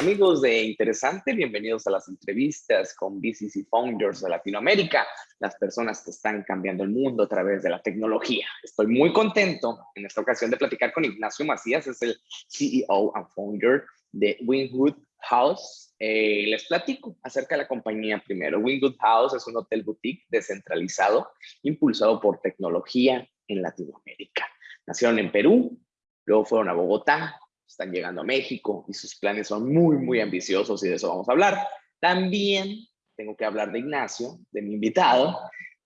amigos de Interesante, bienvenidos a las entrevistas con BCC Founders de Latinoamérica, las personas que están cambiando el mundo a través de la tecnología. Estoy muy contento en esta ocasión de platicar con Ignacio Macías, es el CEO and founder de Wingwood House. Eh, les platico acerca de la compañía primero. Wingwood House es un hotel boutique descentralizado, impulsado por tecnología en Latinoamérica. Nacieron en Perú, luego fueron a Bogotá, están llegando a México y sus planes son muy, muy ambiciosos y de eso vamos a hablar. También tengo que hablar de Ignacio, de mi invitado.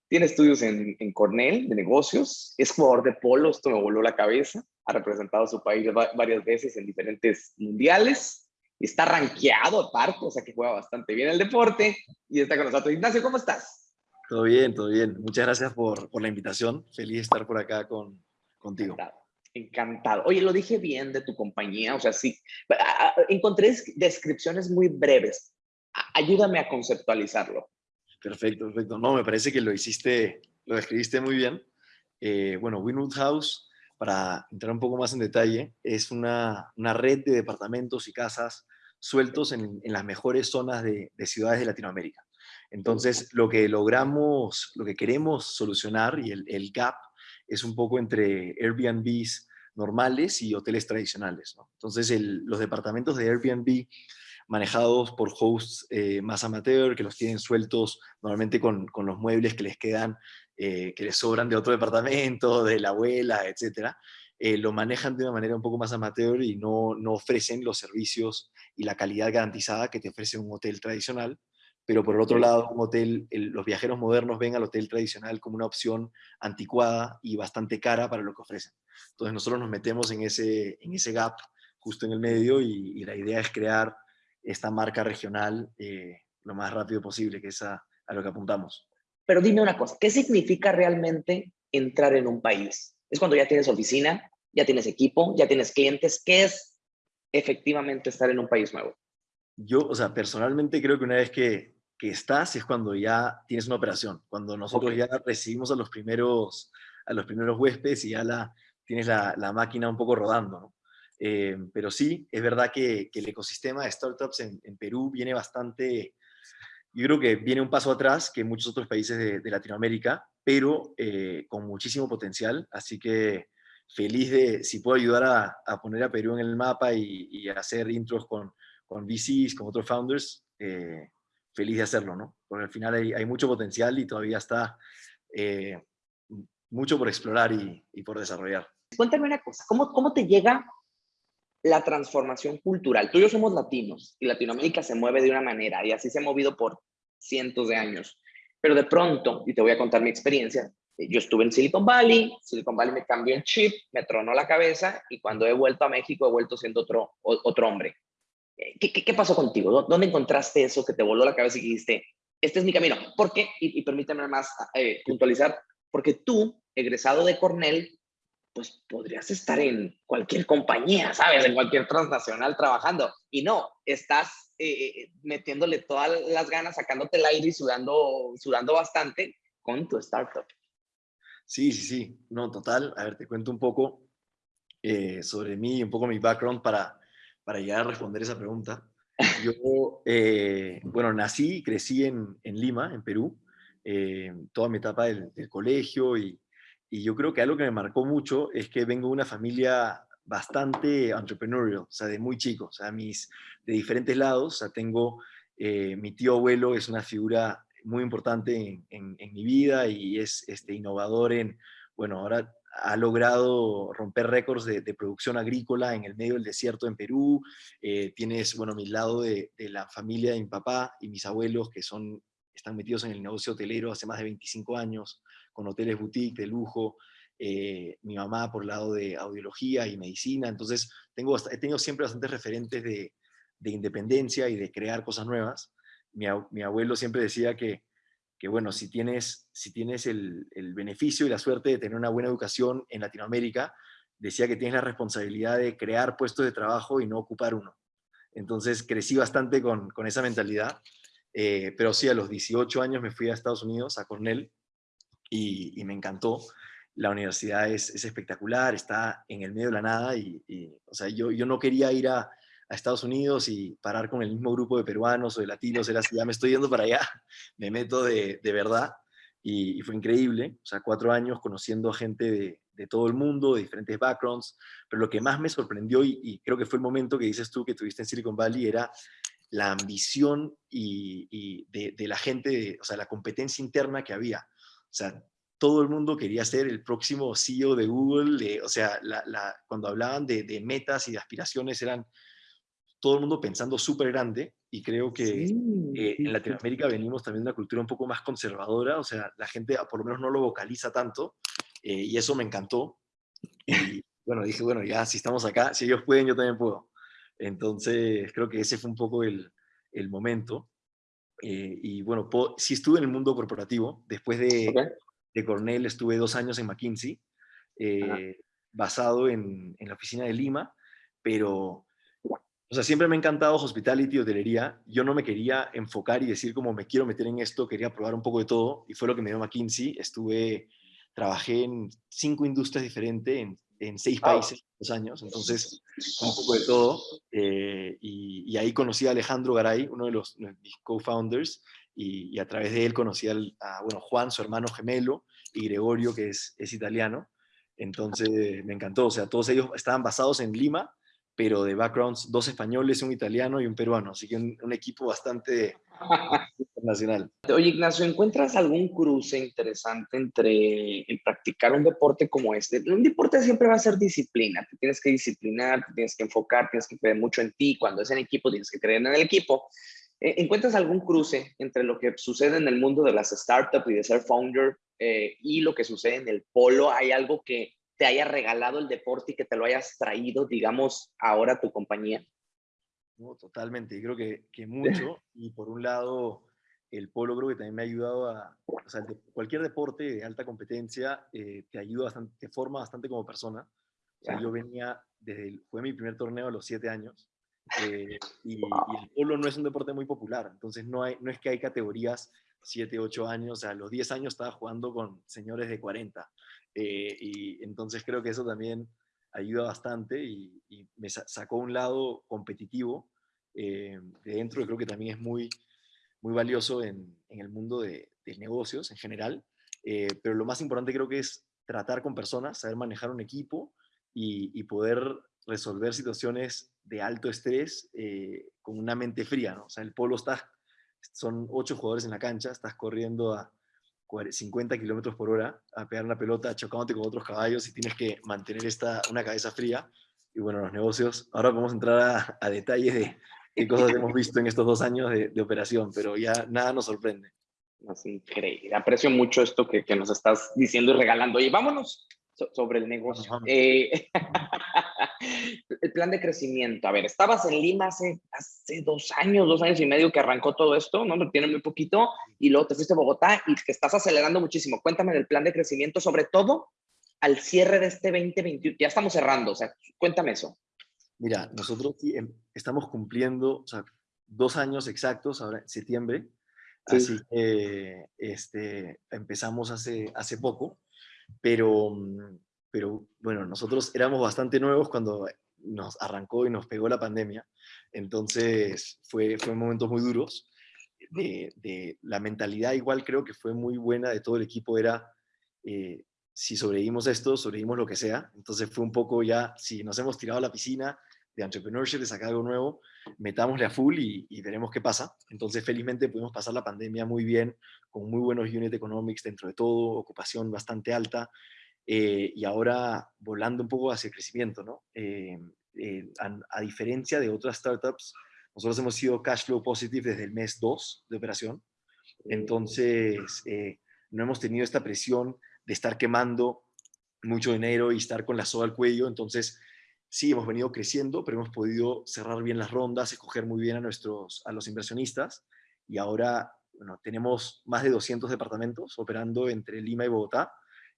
Tiene estudios en, en Cornell de negocios, es jugador de polo, esto me voló la cabeza, ha representado a su país varias veces en diferentes mundiales, está rankeado aparte, o sea que juega bastante bien el deporte y está con nosotros. Ignacio, ¿cómo estás? Todo bien, todo bien. Muchas gracias por, por la invitación. Feliz de estar por acá con, contigo. Encantado. Encantado. Oye, lo dije bien de tu compañía, o sea, sí. Encontré descripciones muy breves. Ayúdame a conceptualizarlo. Perfecto, perfecto. No, me parece que lo hiciste, lo describiste muy bien. Eh, bueno, Winwood House, para entrar un poco más en detalle, es una, una red de departamentos y casas sueltos en, en las mejores zonas de, de, ciudades de Latinoamérica. Entonces, lo que logramos, lo que queremos solucionar y el, el gap es un poco entre Airbnbs normales y hoteles tradicionales. Entonces, los departamentos de Airbnb manejados por hosts eh, más amateur, que los tienen sueltos normalmente con, con los muebles que les quedan, eh, que les sobran de otro departamento, de la abuela, etc., eh, lo manejan de una manera un poco más amateur y no, no ofrecen los servicios y la calidad garantizada que te ofrece un hotel tradicional pero por el otro lado, un hotel, el, los viajeros modernos ven al hotel tradicional como una opción anticuada y bastante cara para lo que ofrecen. Entonces nosotros nos metemos en ese, en ese gap justo en el medio y, y la idea es crear esta marca regional eh, lo más rápido posible, que es a, a lo que apuntamos. Pero dime una cosa, ¿qué significa realmente entrar en un país? Es cuando ya tienes oficina, ya tienes equipo, ya tienes clientes. ¿Qué es efectivamente estar en un país nuevo? Yo, o sea, personalmente creo que una vez que, que estás es cuando ya tienes una operación, cuando nosotros okay. ya recibimos a los primeros, a los primeros huéspedes y ya la, tienes la, la máquina un poco rodando. ¿no? Eh, pero sí, es verdad que, que, el ecosistema de startups en, en, Perú viene bastante, yo creo que viene un paso atrás que muchos otros países de, de Latinoamérica, pero eh, con muchísimo potencial, así que feliz de si puedo ayudar a, a poner a Perú en el mapa y, y hacer intros con, con VCs, con otros founders, eh, feliz de hacerlo, ¿no? Porque al final hay, hay mucho potencial y todavía está eh, mucho por explorar y, y, por desarrollar. Cuéntame una cosa, ¿cómo, ¿cómo te llega la transformación cultural? Tú y yo somos latinos y Latinoamérica se mueve de una manera y así se ha movido por cientos de años. Pero de pronto, y te voy a contar mi experiencia, yo estuve en Silicon Valley, Silicon Valley me cambió el chip, me tronó la cabeza y cuando he vuelto a México he vuelto siendo otro, otro hombre. ¿Qué, qué, qué pasó contigo? ¿Dónde encontraste eso que te voló la cabeza y dijiste, este es mi camino? ¿Por qué? Y, y permíteme más eh, puntualizar, porque tú, egresado de Cornell, pues podrías estar en cualquier compañía, ¿sabes? En cualquier transnacional trabajando. Y no, estás eh, eh metiéndole todas las ganas, sacándote el aire y sudando, sudando bastante con tu startup. Sí, sí, sí. No, total. A ver, te cuento un poco eh, sobre mí, un poco mi background para, para llegar a responder esa pregunta. Yo, eh, bueno, nací y crecí en, Lima, en Perú, eh, toda mi etapa del, del colegio y, y, yo creo que algo que me marcó mucho es que vengo de una familia bastante entrepreneurial, o sea, de muy chico, o sea, mis, de diferentes lados, o sea, tengo, eh, mi tío abuelo es una figura muy importante en, en, en mi vida y es este, innovador en, bueno, ahora ha logrado romper récords de, producción agrícola en el medio del desierto en Perú. Eh, tienes, bueno, mi lado de, la familia de mi papá y mis abuelos que son, están metidos en el negocio hotelero hace más de 25 años, con hoteles boutique de lujo. Eh, mi mamá por lado de audiología y medicina. Entonces, tengo, he tenido siempre bastantes referentes de, de independencia y de crear cosas nuevas. Mi abuelo siempre decía que que bueno, si tienes, si tienes el, el, beneficio y la suerte de tener una buena educación en Latinoamérica, decía que tienes la responsabilidad de crear puestos de trabajo y no ocupar uno. Entonces crecí bastante con, con esa mentalidad, eh, pero sí, a los 18 años me fui a Estados Unidos, a Cornell, y, y me encantó. La universidad es, es, espectacular, está en el medio de la nada, y, o sea, yo, yo no quería ir a, a Estados Unidos y parar con el mismo grupo de peruanos o de latinos, era así, ya me estoy yendo para allá, me meto de, de verdad y, fue increíble, o sea, cuatro años conociendo a gente de, de, todo el mundo, de diferentes backgrounds, pero lo que más me sorprendió y, y, creo que fue el momento que dices tú que tuviste en Silicon Valley era la ambición y, y de, de, la gente, o sea, la competencia interna que había. O sea, todo el mundo quería ser el próximo CEO de Google, o sea, la, la, cuando hablaban de, de, metas y de aspiraciones eran todo el mundo pensando súper grande y creo que sí, eh, en Latinoamérica venimos también de una cultura un poco más conservadora, o sea, la gente por lo menos no lo vocaliza tanto eh, y eso me encantó. Y bueno, dije, bueno, ya si estamos acá, si ellos pueden, yo también puedo. Entonces, creo que ese fue un poco el, el momento. Eh, y bueno, sí estuve en el mundo corporativo. Después de, okay. de Cornell estuve dos años en McKinsey, eh, basado en, en, la oficina de Lima, pero o sea, siempre me ha encantado hospitality, hotelería. Yo no me quería enfocar y decir como me quiero meter en esto, quería probar un poco de todo y fue lo que me dio McKinsey. Estuve, trabajé en cinco industrias diferentes, en, en seis países, dos años, entonces un poco de todo. Eh, y, y, ahí conocí a Alejandro Garay, uno de los, mis co-founders, y, y, a través de él conocí al, a bueno, Juan, su hermano gemelo, y Gregorio, que es, es italiano. Entonces me encantó, o sea, todos ellos estaban basados en Lima pero de backgrounds, dos españoles, un italiano y un peruano, así que un, un equipo bastante internacional. Oye, Ignacio, ¿encuentras algún cruce interesante entre el practicar un deporte como este? Un deporte siempre va a ser disciplina, te tienes que disciplinar, te tienes que enfocar, tienes que creer mucho en ti, cuando es en equipo tienes que creer en el equipo. Eh, ¿Encuentras algún cruce entre lo que sucede en el mundo de las startups y de ser founder eh, y lo que sucede en el polo? ¿Hay algo que te haya regalado el deporte y que te lo hayas traído, digamos, ahora a tu compañía? No, totalmente. Creo que, que mucho. Y por un lado, el polo creo que también me ha ayudado a, o sea, cualquier deporte de alta competencia eh, te ayuda bastante, te forma bastante como persona. O sea, yo venía, desde el, fue mi primer torneo a los siete años, eh, y, y, el polo no es un deporte muy popular, entonces no, hay, no es que hay categorías 7, 8 años, o sea, a los 10 años estaba jugando con señores de 40, eh, y entonces creo que eso también ayuda bastante y, me sacó un lado competitivo eh, de dentro que creo que también es muy, muy valioso en, en el mundo de, de, negocios en general. Eh, pero lo más importante creo que es tratar con personas, saber manejar un equipo y, poder resolver situaciones de alto estrés con una mente fría. ¿no? O sea, el polo está, son ocho jugadores en la cancha, estás corriendo a 50 kilómetros por hora a pegar una pelota chocándote con otros caballos y tienes que mantener esta, una cabeza fría. Y bueno, los negocios, ahora vamos a entrar a, detalles de qué cosas hemos visto en estos dos años de, operación, pero ya nada nos sorprende. Es increíble. Aprecio mucho esto que, que nos estás diciendo y regalando. Y vámonos so, sobre el negocio. Eh, el plan de crecimiento. A ver, estabas en Lima hace, hace dos años, dos años y medio que arrancó todo esto, ¿no? Tiene muy poquito, y luego te fuiste a Bogotá y que estás acelerando muchísimo. Cuéntame del plan de crecimiento, sobre todo al cierre de este 2021. Ya estamos cerrando, o sea, cuéntame eso. Mira, nosotros em, estamos cumpliendo, o sea, dos años exactos ahora en septiembre, sí. así que este, empezamos hace, hace poco, pero mm, pero bueno, nosotros éramos bastante nuevos cuando nos arrancó y nos pegó la pandemia, entonces fue, fue momentos muy duros. De, la mentalidad igual creo que fue muy buena de todo el equipo, era eh, si sobrevivimos esto, sobrevivimos lo que sea, entonces fue un poco ya, si nos hemos tirado a la piscina de entrepreneurship, de sacar algo nuevo, metámosle a full y, y, veremos qué pasa. Entonces felizmente pudimos pasar la pandemia muy bien, con muy buenos unit economics dentro de todo, ocupación bastante alta, eh, y ahora volando un poco hacia el crecimiento, ¿no? Eh, eh, a, a, diferencia de otras startups, nosotros hemos sido cash flow positive desde el mes 2 de operación, entonces eh, no hemos tenido esta presión de estar quemando mucho dinero y estar con la soga al cuello, entonces sí, hemos venido creciendo, pero hemos podido cerrar bien las rondas, escoger muy bien a, nuestros, a los inversionistas y ahora bueno, tenemos más de 200 departamentos operando entre Lima y Bogotá,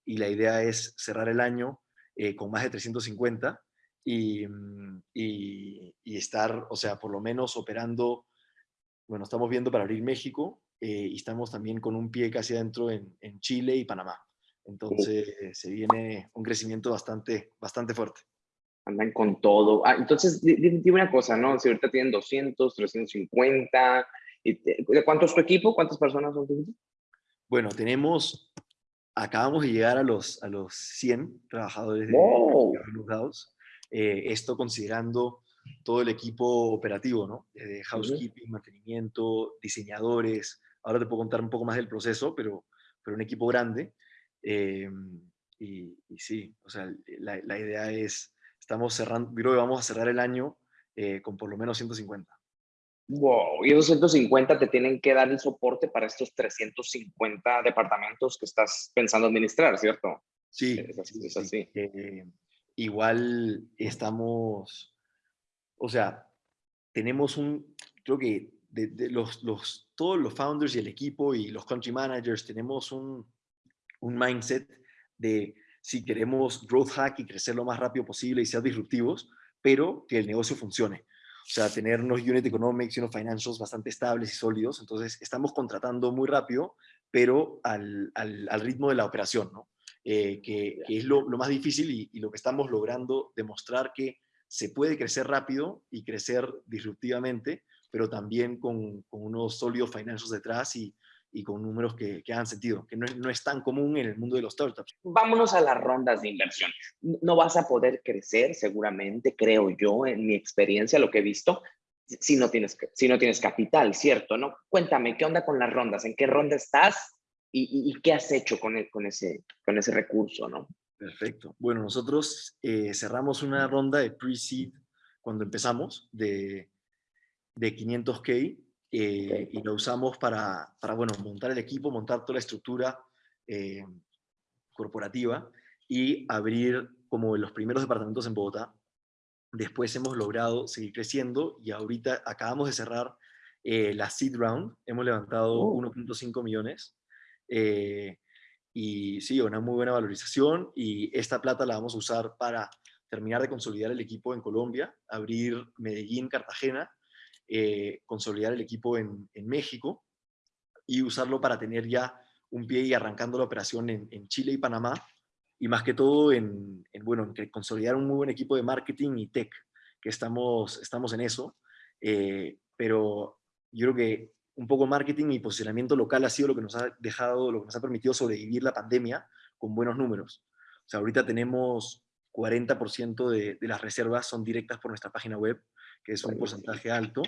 y la idea es cerrar el año eh, con más de 350 y, mm, y, y, estar, o sea, por lo menos operando, bueno, estamos viendo para abrir México eh, y estamos también con un pie casi adentro en, en Chile y Panamá. Entonces se viene un crecimiento bastante, bastante fuerte. Andan con todo. Ah, entonces, dime una cosa, ¿no? Si ahorita tienen 200, 350, ¿de cuánto es tu equipo? ¿Cuántas personas son tu equipo? Bueno, tenemos, acabamos de llegar a los, a los 100 trabajadores de wow. eh, esto considerando todo el equipo operativo, ¿no? De housekeeping, mantenimiento, diseñadores. Ahora te puedo contar un poco más del proceso, pero, pero un equipo grande. Eh, y, sí, o sea, la, la, idea es, estamos cerrando, creo que vamos a cerrar el año eh, con por lo menos 150. Wow, y esos 150 te tienen que dar el soporte para estos 350 departamentos que estás pensando administrar, ¿cierto? Sí, es así. Eh, igual estamos, o sea, tenemos un, creo que de, los, los, todos los founders y el equipo y los country managers tenemos un, un mindset de si queremos growth hack y crecer lo más rápido posible y ser disruptivos, pero que el negocio funcione. O sea, tener unos unit economics y unos financials bastante estables y sólidos. Entonces, estamos contratando muy rápido, pero al, al, al ritmo de la operación, ¿no? Eh, que, es lo, lo, más difícil y, y, lo que estamos logrando demostrar que se puede crecer rápido y crecer disruptivamente, pero también con, con unos sólidos financials detrás y, y con números que, que hagan sentido, que no es, no es, tan común en el mundo de los startups. Vámonos a las rondas de inversión. No vas a poder crecer seguramente, creo yo, en mi experiencia, lo que he visto, si no tienes, si no tienes capital, ¿cierto? ¿no? Cuéntame, ¿qué onda con las rondas? ¿En qué ronda estás? ¿Y, y, qué has hecho con, el, con, ese, con ese recurso? ¿no? Perfecto. Bueno, nosotros eh, cerramos una ronda de pre-seed cuando empezamos de, de 500K eh, y lo usamos para, para, bueno, montar el equipo, montar toda la estructura eh, corporativa y abrir como los primeros departamentos en Bogotá. Después hemos logrado seguir creciendo y ahorita acabamos de cerrar eh, la seed round. Hemos levantado 1.5 millones. Y sí, una muy buena valorización y esta plata la vamos a usar para terminar de consolidar el equipo en Colombia, abrir Medellín, Cartagena eh, consolidar el equipo en, México y usarlo para tener ya un pie y arrancando la operación en, Chile y Panamá y más que todo en, en, bueno, en consolidar un muy buen equipo de marketing y tech, que estamos, estamos en eso, eh, pero yo creo que un poco marketing y posicionamiento local ha sido lo que nos ha dejado, lo que nos ha permitido sobrevivir la pandemia con buenos números. O sea, ahorita tenemos 40% de, de las reservas son directas por nuestra página web, que es un porcentaje alto,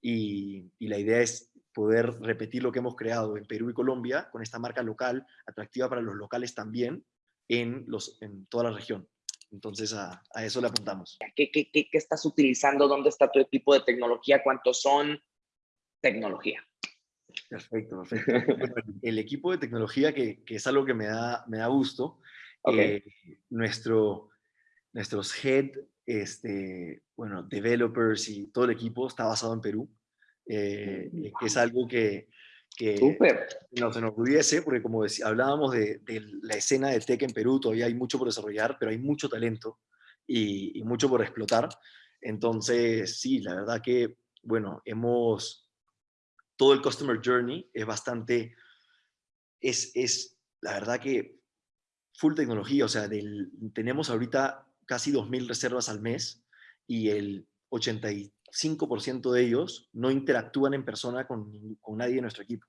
y, y, la idea es poder repetir lo que hemos creado en Perú y Colombia con esta marca local, atractiva para los locales también, en, los, en toda la región. Entonces a, a eso le apuntamos. ¿Qué, qué, ¿Qué, qué, estás utilizando? ¿Dónde está tu equipo de tecnología? ¿Cuántos son? Tecnología. Perfecto, perfecto. El, equipo de tecnología, que, que, es algo que me da, me da gusto, okay. eh, nuestro, nuestros head este, bueno, developers y todo el equipo está basado en Perú, eh, que es algo que, que no se nos pudiese, porque como decía, hablábamos de, de, la escena de tech en Perú, todavía hay mucho por desarrollar, pero hay mucho talento y, y mucho por explotar. Entonces, sí, la verdad que, bueno, hemos, todo el Customer Journey es bastante, es, es la verdad que full tecnología, o sea, del, tenemos ahorita casi 2.000 reservas al mes y el 85% de ellos no interactúan en persona con, con nadie de nuestro equipo.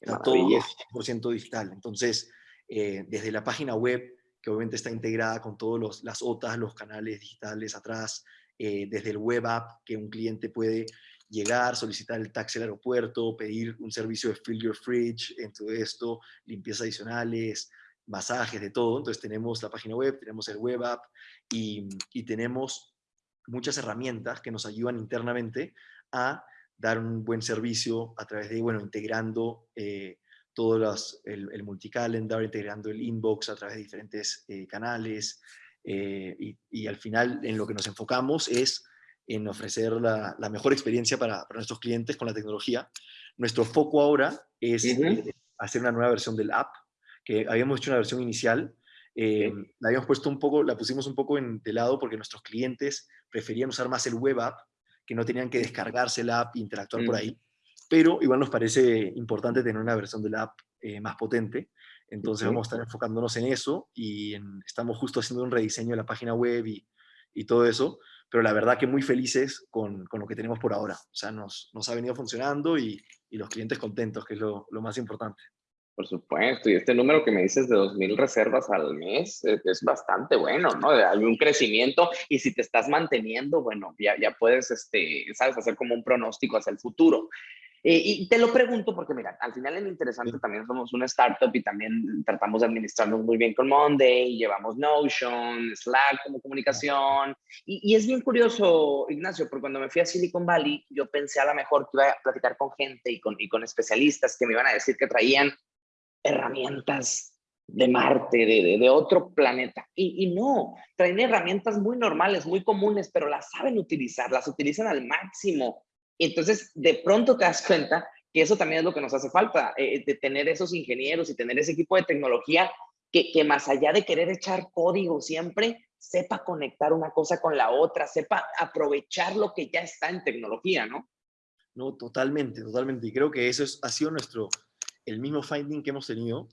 Está todo 100% digital. Entonces, eh, desde la página web, que obviamente está integrada con todas las OTAs, los canales digitales atrás, eh, desde el web app, que un cliente puede llegar, solicitar el taxi al aeropuerto, pedir un servicio de fill your fridge, en todo esto, limpieza adicionales, masajes, de todo. Entonces tenemos la página web, tenemos el web app y, y tenemos muchas herramientas que nos ayudan internamente a dar un buen servicio a través de, bueno, integrando eh, todos los, el, el multicalendar, integrando el inbox a través de diferentes eh, canales eh, y, y, al final en lo que nos enfocamos es en ofrecer la, la mejor experiencia para, para, nuestros clientes con la tecnología. Nuestro foco ahora es uh -huh. hacer una nueva versión del app que habíamos hecho una versión inicial, eh, la habíamos puesto un poco, la pusimos un poco en, de lado porque nuestros clientes preferían usar más el web app, que no tenían que descargarse la app e interactuar mm. por ahí, pero igual nos parece importante tener una versión de la app eh, más potente, entonces vamos a estar enfocándonos en eso y en, estamos justo haciendo un rediseño de la página web y, y todo eso, pero la verdad que muy felices con, con lo que tenemos por ahora. O sea, nos, nos ha venido funcionando y, y los clientes contentos, que es lo, lo, más importante. Por supuesto, y este número que me dices de 2.000 reservas al mes es, es, bastante bueno, ¿no? Hay un crecimiento y si te estás manteniendo, bueno, ya, ya puedes, este, sabes, hacer como un pronóstico hacia el futuro. Eh, y te lo pregunto porque, mira, al final es interesante, también somos una startup y también tratamos de administrarnos muy bien con Monday, llevamos Notion, Slack como comunicación. Y, y, es bien curioso, Ignacio, porque cuando me fui a Silicon Valley, yo pensé a lo mejor que iba a platicar con gente y con, y con especialistas que me iban a decir que traían herramientas de Marte, de, de, otro planeta. Y, y, no, traen herramientas muy normales, muy comunes, pero las saben utilizar, las utilizan al máximo. Entonces, de pronto te das cuenta que eso también es lo que nos hace falta, eh, de tener esos ingenieros y tener ese equipo de tecnología que, que, más allá de querer echar código siempre, sepa conectar una cosa con la otra, sepa aprovechar lo que ya está en tecnología, ¿no? No, totalmente, totalmente. Y creo que eso es, ha sido nuestro, el mismo finding que hemos tenido.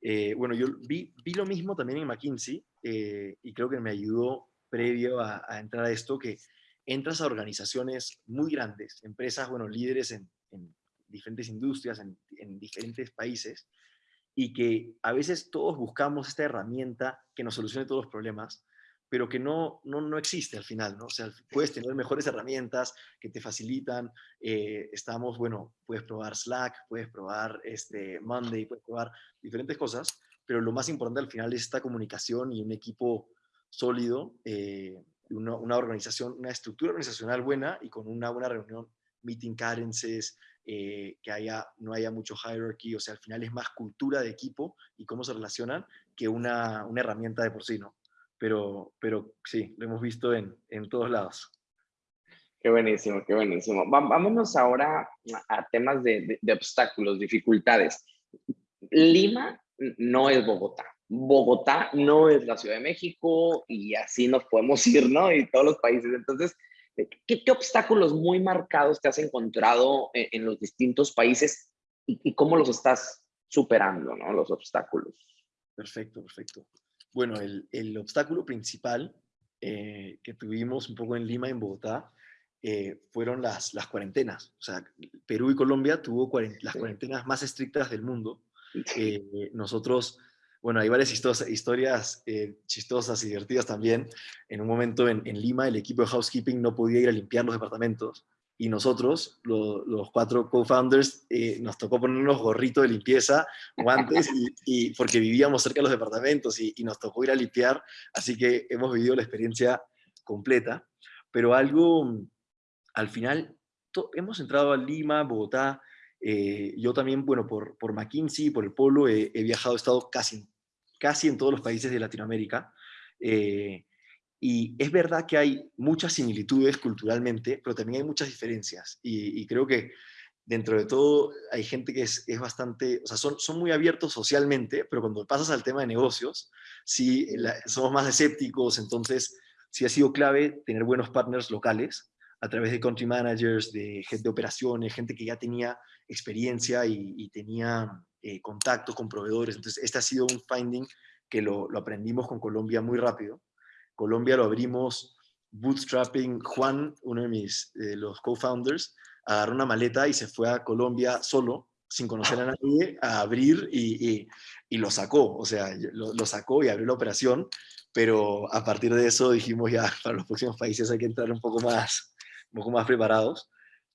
Eh, bueno, yo vi, lo mismo también en McKinsey eh, y creo que me ayudó previo a, entrar a esto, que entras a organizaciones muy grandes, empresas, bueno, líderes en, en diferentes industrias, en, diferentes países, y que a veces todos buscamos esta herramienta que nos solucione todos los problemas, pero que no, no, no existe al final, ¿no? O sea, puedes tener mejores herramientas que te facilitan, eh, estamos, bueno, puedes probar Slack, puedes probar este, Monday, puedes probar diferentes cosas, pero lo más importante al final es esta comunicación y un equipo sólido eh, una, una, organización, una estructura organizacional buena y con una buena reunión, meeting cadences, eh, que haya, no haya mucho hierarchy, o sea, al final es más cultura de equipo y cómo se relacionan que una, una herramienta de por sí, ¿no? Pero, pero sí, lo hemos visto en, en todos lados. Qué buenísimo, qué buenísimo. Vámonos ahora a temas de, de, de obstáculos, dificultades. Lima no es Bogotá. Bogotá no es la Ciudad de México y así nos podemos ir, ¿no? Y todos los países. Entonces, ¿qué, qué obstáculos muy marcados te has encontrado en, en los distintos países y, y, cómo los estás superando, ¿no? Los obstáculos. Perfecto, perfecto. Bueno, el, el obstáculo principal eh, que tuvimos un poco en Lima, en Bogotá, eh, fueron las, las cuarentenas. O sea, Perú y Colombia tuvo cuarent las cuarentenas más estrictas del mundo. Eh, nosotros bueno, hay varias historias eh, chistosas y divertidas también. En un momento en, en, Lima, el equipo de housekeeping no podía ir a limpiar los departamentos y nosotros, lo, los cuatro co-founders, eh, nos tocó ponernos gorritos de limpieza, guantes, y, y, porque vivíamos cerca de los departamentos y, y, nos tocó ir a limpiar, así que hemos vivido la experiencia completa. Pero algo, al final, hemos entrado a Lima, Bogotá, eh, yo también, bueno, por, por McKinsey, por el Polo, he, he viajado, he estado casi casi en todos los países de Latinoamérica. Eh, y es verdad que hay muchas similitudes culturalmente, pero también hay muchas diferencias. Y, creo que dentro de todo hay gente que es, es, bastante, o sea, son, son muy abiertos socialmente, pero cuando pasas al tema de negocios, sí la, somos más escépticos, entonces sí ha sido clave tener buenos partners locales a través de country managers, de gente de operaciones, gente que ya tenía experiencia y, y tenía eh, contactos con proveedores. Entonces, este ha sido un finding que lo, aprendimos con Colombia muy rápido. Colombia lo abrimos bootstrapping. Juan, uno de mis, eh, los co-founders, agarró una maleta y se fue a Colombia solo, sin conocer a nadie, a abrir y, y, y lo sacó. O sea, lo, sacó y abrió la operación. Pero a partir de eso dijimos ya, para los próximos países hay que entrar un poco más, un poco más preparados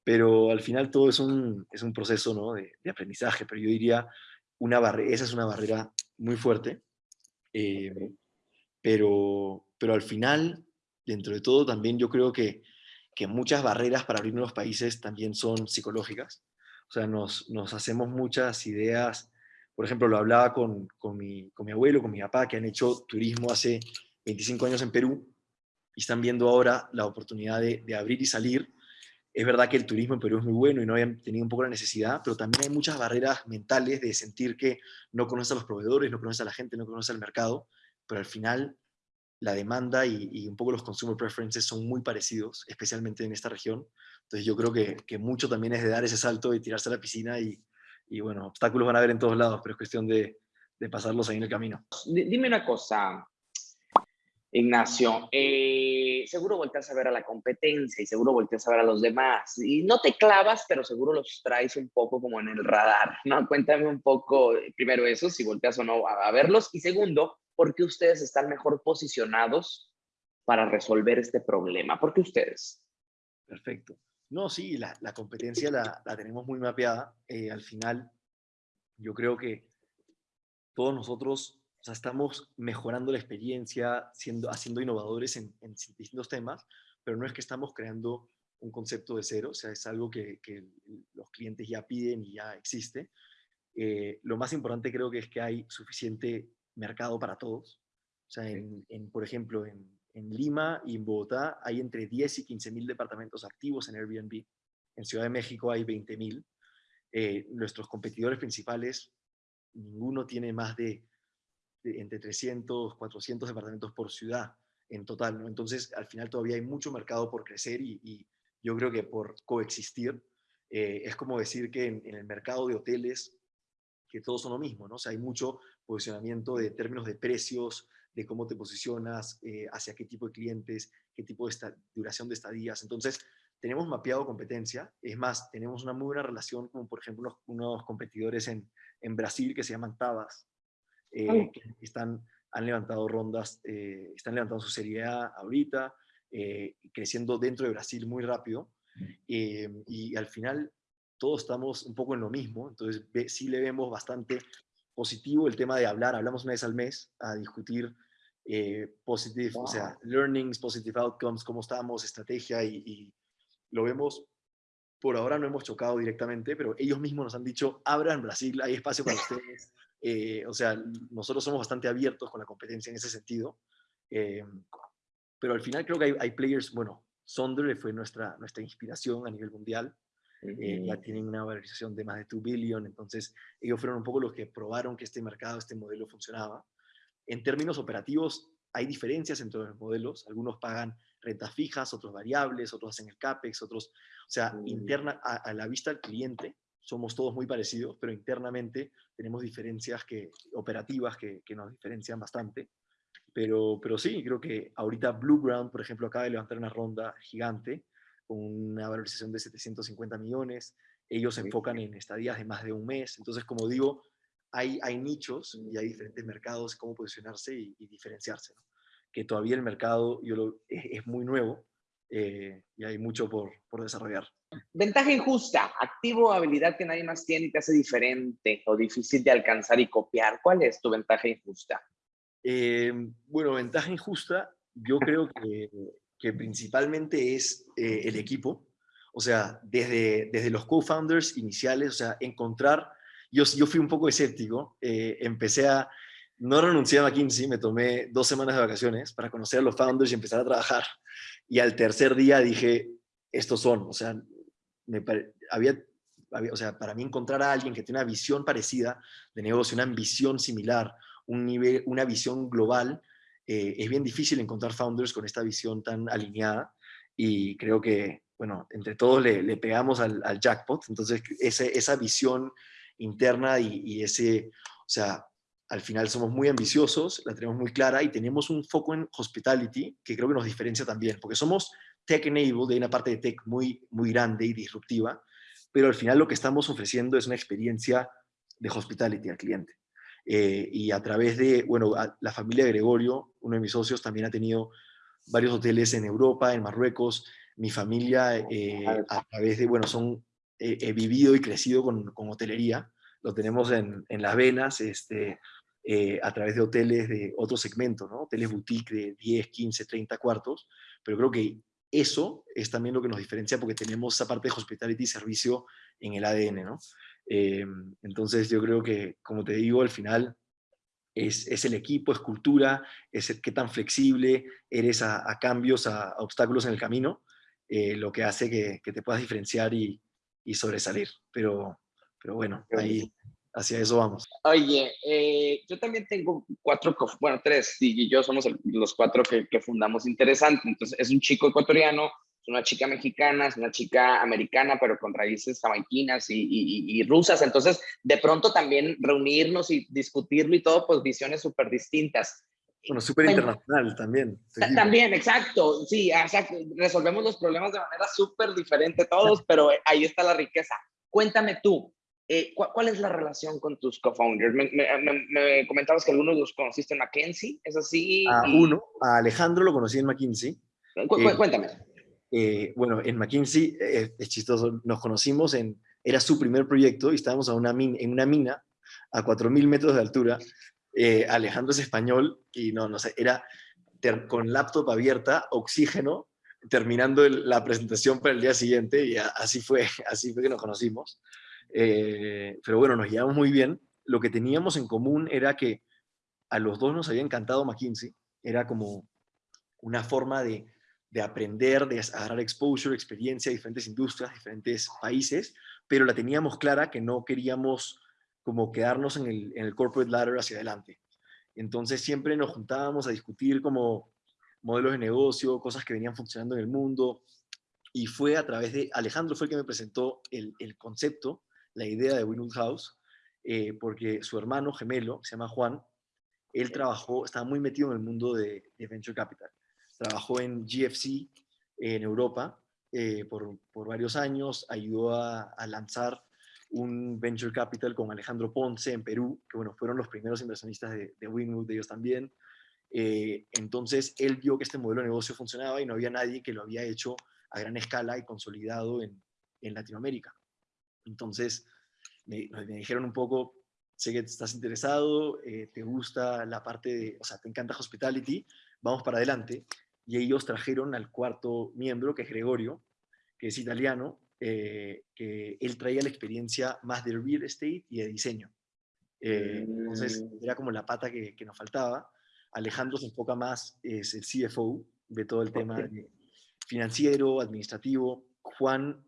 pero al final todo es un, es un proceso ¿no? de, de, aprendizaje, pero yo diría, una esa es una barrera muy fuerte, eh, pero, pero al final, dentro de todo, también yo creo que, que muchas barreras para abrir nuevos países también son psicológicas, o sea, nos, nos hacemos muchas ideas, por ejemplo, lo hablaba con, con, mi, con mi abuelo, con mi papá, que han hecho turismo hace 25 años en Perú, y están viendo ahora la oportunidad de, de abrir y salir, es verdad que el turismo en Perú es muy bueno y no habían tenido un poco la necesidad, pero también hay muchas barreras mentales de sentir que no conoces a los proveedores, no conoces a la gente, no conoces al mercado, pero al final la demanda y, y, un poco los consumer preferences son muy parecidos, especialmente en esta región. Entonces yo creo que, que mucho también es de dar ese salto y tirarse a la piscina y, y, bueno, obstáculos van a haber en todos lados, pero es cuestión de, de pasarlos ahí en el camino. Dime una cosa, Ignacio, eh, seguro volteas a ver a la competencia y seguro volteas a ver a los demás. Y no te clavas, pero seguro los traes un poco como en el radar, ¿no? Cuéntame un poco, primero eso, si volteas o no a, verlos. Y segundo, ¿por qué ustedes están mejor posicionados para resolver este problema? ¿Por qué ustedes? Perfecto. No, sí, la, competencia la, tenemos muy mapeada. Eh, al final, yo creo que todos nosotros sea, estamos mejorando la experiencia, siendo, haciendo innovadores en, distintos temas, pero no es que estamos creando un concepto de cero, o sea, es algo que, los clientes ya piden y ya existe. Eh, lo más importante creo que es que hay suficiente mercado para todos. O sea, en, por ejemplo, en, Lima y en Bogotá hay entre 10 y 15 mil departamentos activos en Airbnb. En Ciudad de México hay 20 mil. Eh, nuestros competidores principales, ninguno tiene más de entre 300, 400 departamentos por ciudad en total, ¿no? Entonces, al final todavía hay mucho mercado por crecer y, yo creo que por coexistir. Eh, es como decir que en, el mercado de hoteles, que todos son lo mismo, ¿no? O sea, hay mucho posicionamiento de términos de precios, de cómo te posicionas, eh, hacia qué tipo de clientes, qué tipo de duración de estadías. Entonces, tenemos mapeado competencia. Es más, tenemos una muy buena relación, como por ejemplo unos, competidores en, en Brasil que se llaman Tabas, eh, que están, han levantado rondas, eh, están levantando su serie A ahorita, creciendo dentro de Brasil muy rápido. y al final todos estamos un poco en lo mismo, entonces sí le vemos bastante positivo el tema de hablar, hablamos una vez al mes a discutir positive, o sea, learnings, positive outcomes, cómo estamos, estrategia y, y, lo vemos, por ahora no hemos chocado directamente, pero ellos mismos nos han dicho, abran Brasil, hay espacio para ustedes, eh, o sea, nosotros somos bastante abiertos con la competencia en ese sentido. Eh, pero al final creo que hay, players, bueno, Sonder fue nuestra, nuestra inspiración a nivel mundial. Eh, ya tienen una valorización de más de 2 billion, entonces ellos fueron un poco los que probaron que este mercado, este modelo funcionaba. En términos operativos, hay diferencias entre los modelos. Algunos pagan rentas fijas, otros variables, otros hacen el CAPEX, otros, o sea, interna a, a, la vista del cliente, somos todos muy parecidos, pero internamente tenemos diferencias que, operativas que, que nos diferencian bastante. Pero, pero sí, creo que ahorita Blueground, por ejemplo, acaba de levantar una ronda gigante con una valorización de 750 millones. Ellos se enfocan en estadías de más de un mes. Entonces, como digo, hay, hay nichos y hay diferentes mercados, cómo posicionarse y, diferenciarse. Que todavía el mercado yo lo, es, muy nuevo eh, y hay mucho por, por desarrollar. Ventaja injusta, activo o habilidad que nadie más tiene y te hace diferente o difícil de alcanzar y copiar. ¿Cuál es tu ventaja injusta? Eh, bueno, ventaja injusta, yo creo que, que principalmente es eh, el equipo. O sea, desde, desde los co-founders iniciales, o sea, encontrar, yo, yo fui un poco escéptico, eh, empecé a, no renuncié a McKinsey, me tomé dos semanas de vacaciones para conocer a los founders y empezar a trabajar. Y al tercer día dije, estos son, o sea, me había, o sea, para mí encontrar a alguien que tiene una visión parecida de negocio, una visión similar, un nivel, una visión global, eh, es bien difícil encontrar founders con esta visión tan alineada y creo que, bueno, entre todos le, pegamos al, jackpot, entonces ese, esa visión interna y, y ese, o sea, al final somos muy ambiciosos, la tenemos muy clara y tenemos un foco en hospitality que creo que nos diferencia también, porque somos tech-enabled, hay una parte de tech muy, muy grande y disruptiva, pero al final lo que estamos ofreciendo es una experiencia de hospitality al cliente. Eh, y a través de, bueno, la familia Gregorio, uno de mis socios, también ha tenido varios hoteles en Europa, en Marruecos. Mi familia, eh, a través de, bueno, son, he vivido y crecido con, con, hotelería. Lo tenemos en, en las venas, este, eh, a través de hoteles de otro segmento, ¿no? Hoteles boutique de 10, 15, 30 cuartos. Pero creo que eso es también lo que nos diferencia porque tenemos esa parte de hospitality y servicio en el ADN, ¿no? Eh, entonces yo creo que, como te digo, al final es, es el equipo, es cultura, es el, qué tan flexible eres a, cambios, a, obstáculos en el camino, eh, lo que hace que, que, te puedas diferenciar y, y sobresalir. Pero, pero bueno, ahí, hacia eso vamos. Oye, eh, yo también tengo cuatro, bueno, tres, y yo somos los cuatro que, que, fundamos Interesante. Entonces, es un chico ecuatoriano, es una chica mexicana, es una chica americana, pero con raíces jamaiquinas y, y, y rusas. Entonces, de pronto también reunirnos y discutirlo y todo, pues visiones súper distintas. Bueno, súper internacional también. También, exacto. Sí, resolvemos los problemas de manera súper diferente todos, pero ahí está la riqueza. Cuéntame tú, eh, ¿cuál, es la relación con tus co-founders? Me, comentabas que algunos los conociste en McKinsey, ¿es así? A uno, a Alejandro lo conocí en McKinsey. Eh, cuéntame. Eh, bueno, en McKinsey, es chistoso, nos conocimos en, era su primer proyecto y estábamos a una en una mina a 4.000 metros de altura. Alejandro es español y no, no sé, era con laptop abierta, oxígeno, terminando la presentación para el día siguiente y así fue, así fue que nos conocimos. Eh, pero bueno, nos llevamos muy bien. Lo que teníamos en común era que a los dos nos había encantado McKinsey. Era como una forma de, de aprender, de agarrar exposure, experiencia de diferentes industrias, diferentes países, pero la teníamos clara que no queríamos como quedarnos en el, en el corporate ladder hacia adelante. Entonces siempre nos juntábamos a discutir como modelos de negocio, cosas que venían funcionando en el mundo, y fue a través de, Alejandro fue el que me presentó el, el concepto la idea de Winwood House, eh, porque su hermano gemelo, se llama Juan, él trabajó, estaba muy metido en el mundo de, Venture Capital. Trabajó en GFC en Europa eh, por, varios años, ayudó a, lanzar un Venture Capital con Alejandro Ponce en Perú, que bueno, fueron los primeros inversionistas de, de Winwood, de ellos también. Eh, entonces, él vio que este modelo de negocio funcionaba y no había nadie que lo había hecho a gran escala y consolidado en, en Latinoamérica. Entonces, me, dijeron un poco, sé que estás interesado, eh, te gusta la parte de, o sea, te encanta hospitality, vamos para adelante. Y ellos trajeron al cuarto miembro, que es Gregorio, que es italiano, eh, que él traía la experiencia más de real estate y de diseño. Eh, entonces, mm. era como la pata que, nos faltaba. Alejandro se enfoca más, es el CFO de todo el tema financiero, administrativo. Juan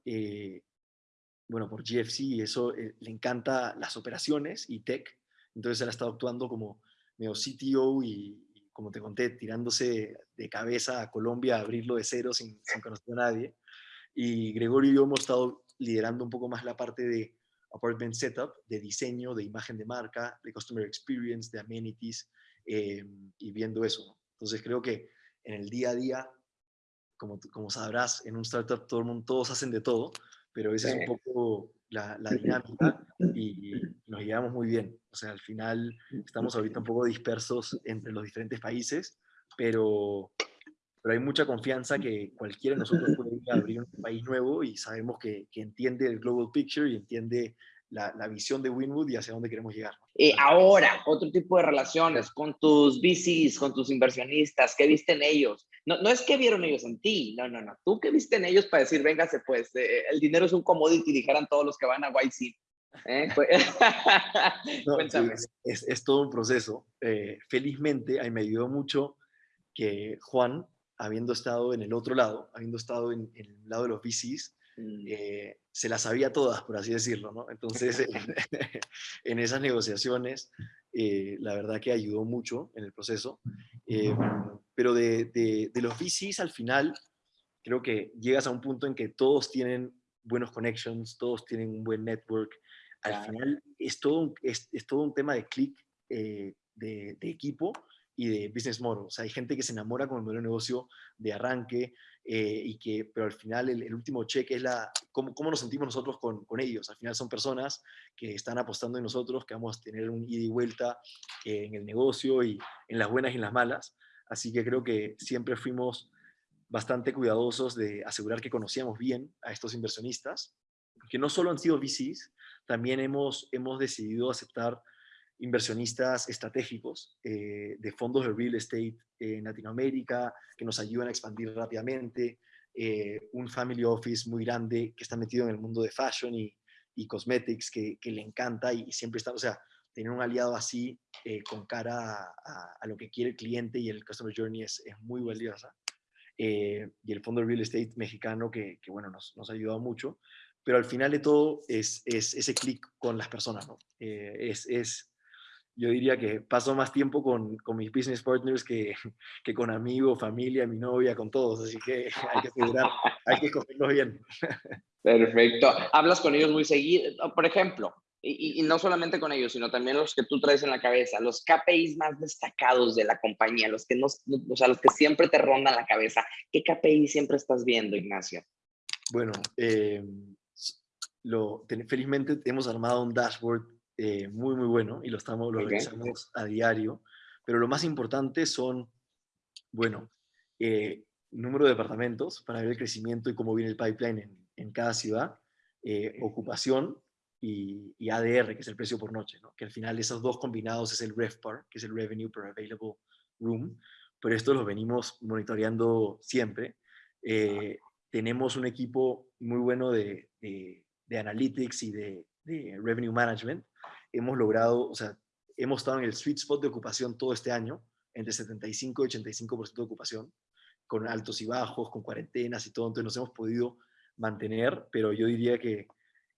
bueno, por GFC y eso eh, le encanta las operaciones y tech. Entonces él ha estado actuando como medio CTO y, como te conté, tirándose de cabeza a Colombia a abrirlo de cero sin, conocer a nadie. Y Gregorio y yo hemos estado liderando un poco más la parte de apartment setup, de diseño, de imagen de marca, de customer experience, de amenities, eh, y viendo eso. Entonces creo que en el día a día, como, como sabrás, en un startup todo el mundo, todos hacen de todo, pero esa es un poco la, la, dinámica y nos llevamos muy bien. O sea, al final estamos ahorita un poco dispersos entre los diferentes países, pero, pero hay mucha confianza que cualquiera de nosotros puede ir a abrir un país nuevo y sabemos que, que entiende el global picture y entiende la, la, visión de Winwood y hacia dónde queremos llegar. ahora, otro tipo de relaciones con tus VCs, con tus inversionistas, ¿qué viste en ellos? No, no es que vieron ellos en ti, no, no, no. Tú qué viste en ellos para decir, véngase, pues, eh, el dinero es un commodity, dijeran todos los que van a YC. ¿Eh? Es, es, todo un proceso. Eh, felizmente, ahí me ayudó mucho que Juan, habiendo estado en el otro lado, habiendo estado en, en el lado de los VCs, Mm. Eh, se las sabía todas, por así decirlo, ¿no? Entonces, en esas negociaciones, la verdad que ayudó mucho en el proceso. Eh, pero de, de, los VCs al final, creo que llegas a un punto en que todos tienen buenos connections, todos tienen un buen network. Al final es todo un, es, es todo un tema de click de, de, equipo y de business model. O sea, hay gente que se enamora con el modelo de negocio de arranque, eh, y que, pero al final el, último cheque es la, cómo, cómo nos sentimos nosotros con, con, ellos. Al final son personas que están apostando en nosotros, que vamos a tener un ida y vuelta en el negocio y en las buenas y en las malas. Así que creo que siempre fuimos bastante cuidadosos de asegurar que conocíamos bien a estos inversionistas, que no solo han sido VCs, también hemos, hemos decidido aceptar inversionistas estratégicos eh, de fondos de real estate en Latinoamérica que nos ayudan a expandir rápidamente, eh, un family office muy grande que está metido en el mundo de fashion y, cosmetics que, le encanta y, siempre está, o sea, tener un aliado así eh, con cara a, lo que quiere el cliente y el customer journey es, es muy valiosa. y el fondo de real estate mexicano que, que bueno, nos, nos ha ayudado mucho pero al final de todo es, es ese clic con las personas, ¿no? es, es, yo diría que paso más tiempo con, con mis business partners que, que, con amigos, familia, mi novia, con todos. Así que hay que asegurar, hay que escogerlos bien. Perfecto. ¿Hablas con ellos muy seguido? Por ejemplo, y, no solamente con ellos, sino también los que tú traes en la cabeza, los KPIs más destacados de la compañía, los que, no, o sea, los que siempre te rondan la cabeza. ¿Qué KPI siempre estás viendo, Ignacio? Bueno, eh, lo, felizmente hemos armado un dashboard eh, muy, muy bueno y lo, estamos, lo revisamos a diario, pero lo más importante son, bueno, eh, número de departamentos para ver el crecimiento y cómo viene el pipeline en, en cada ciudad, ocupación, y, ADR, que es el precio por noche, ¿no? que al final esos dos combinados es el RevPAR, que es el Revenue per Available Room, pero esto lo venimos monitoreando siempre. Eh, tenemos un equipo muy bueno de, de, analytics y de, de, revenue management. Hemos logrado, o sea, hemos estado en el sweet spot de ocupación todo este año, entre 75 y 85% de ocupación, con altos y bajos, con cuarentenas y todo, entonces nos hemos podido mantener, pero yo diría que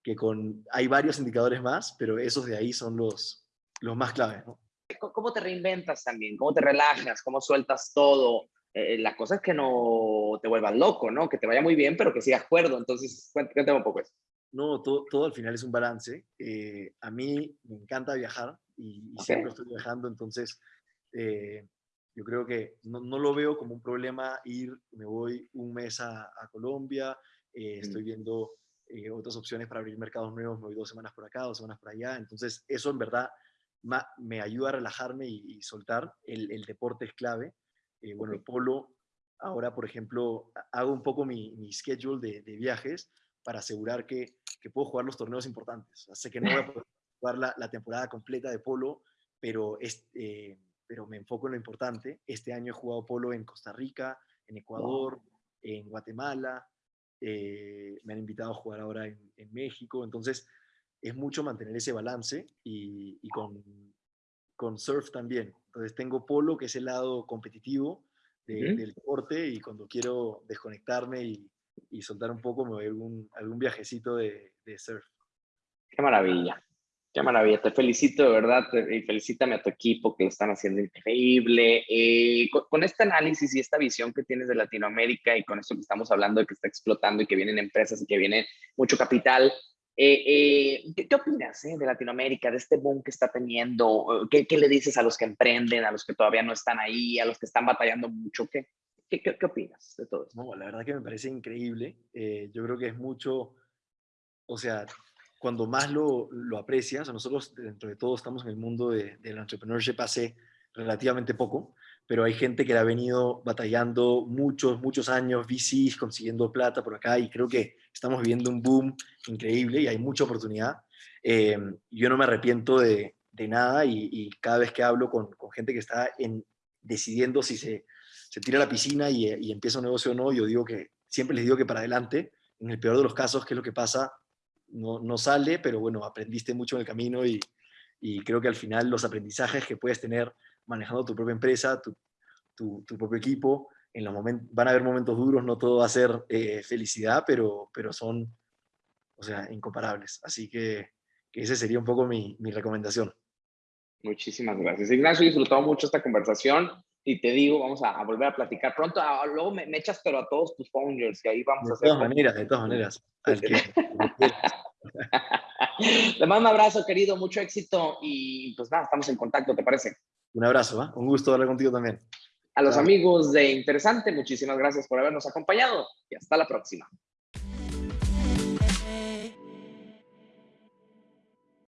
que con, hay varios indicadores más, pero esos de ahí son los, los más claves. ¿no? ¿Cómo te reinventas también? ¿Cómo te relajas? ¿Cómo sueltas todo? Eh, la cosa es que no te vuelvas loco, ¿no? Que te vaya muy bien, pero que sigas cuerdo. Entonces, cuéntame un poco eso. No, todo, todo al final es un balance. Eh, a mí me encanta viajar y, siempre estoy viajando, entonces eh, yo creo que no, no, lo veo como un problema ir, me voy un mes a, a Colombia, estoy viendo eh, otras opciones para abrir mercados nuevos, me voy dos semanas por acá, dos semanas por allá. Entonces, eso en verdad me ayuda a relajarme y, soltar. El, deporte es clave. Eh, bueno, el polo, ahora, por ejemplo, hago un poco mi, mi schedule de, viajes para asegurar que, que, puedo jugar los torneos importantes. sé que no voy a poder jugar la, la temporada completa de polo, pero, es, eh, pero me enfoco en lo importante. Este año he jugado polo en Costa Rica, en Ecuador, en Guatemala, eh, me han invitado a jugar ahora en, México, entonces es mucho mantener ese balance y, con, con, surf también. Entonces tengo polo, que es el lado competitivo del deporte, y cuando quiero desconectarme y, y, soltar un poco, me algún, algún viajecito de, de surf. Qué maravilla. Qué maravilla, te felicito de verdad y felicítame a tu equipo que lo están haciendo increíble. Eh, con, este análisis y esta visión que tienes de Latinoamérica y con esto que estamos hablando de que está explotando y que vienen empresas y que viene mucho capital, eh, eh, ¿qué, opinas de Latinoamérica, de este boom que está teniendo? ¿Qué, ¿Qué, le dices a los que emprenden, a los que todavía no están ahí, a los que están batallando mucho? ¿Qué, qué, qué opinas de todo esto? No, la verdad que me parece increíble. yo creo que es mucho, o sea, cuando más lo, lo aprecias, nosotros dentro de todo estamos en el mundo de, del entrepreneurship hace relativamente poco, pero hay gente que ha venido batallando muchos, muchos años, VCs, consiguiendo plata por acá, y creo que estamos viviendo un boom increíble y hay mucha oportunidad. Eh, yo no me arrepiento de, de nada y, cada vez que hablo con, con, gente que está en, decidiendo si se, se tira a la piscina y, y, empieza un negocio o no, yo digo que siempre les digo que para adelante, en el peor de los casos, ¿qué es lo que pasa? no, no sale, pero bueno, aprendiste mucho en el camino y, y, creo que al final los aprendizajes que puedes tener manejando tu propia empresa, tu, tu, propio equipo, en los van a haber momentos duros, no todo va a ser eh, felicidad, pero, pero son, o sea, incomparables. Así que, que esa sería un poco mi, mi recomendación. Muchísimas gracias. Ignacio, he disfrutado mucho esta conversación y te digo, vamos a, volver a platicar pronto. Ah, luego me, echas, pero a todos tus founders, que ahí vamos a hacer. De todas maneras, de todas maneras. Te mando un abrazo, querido, mucho éxito y pues nada, estamos en contacto, ¿te parece? Un abrazo, ¿eh? un gusto hablar contigo también. A los amigos de Interesante, muchísimas gracias por habernos acompañado y hasta la próxima.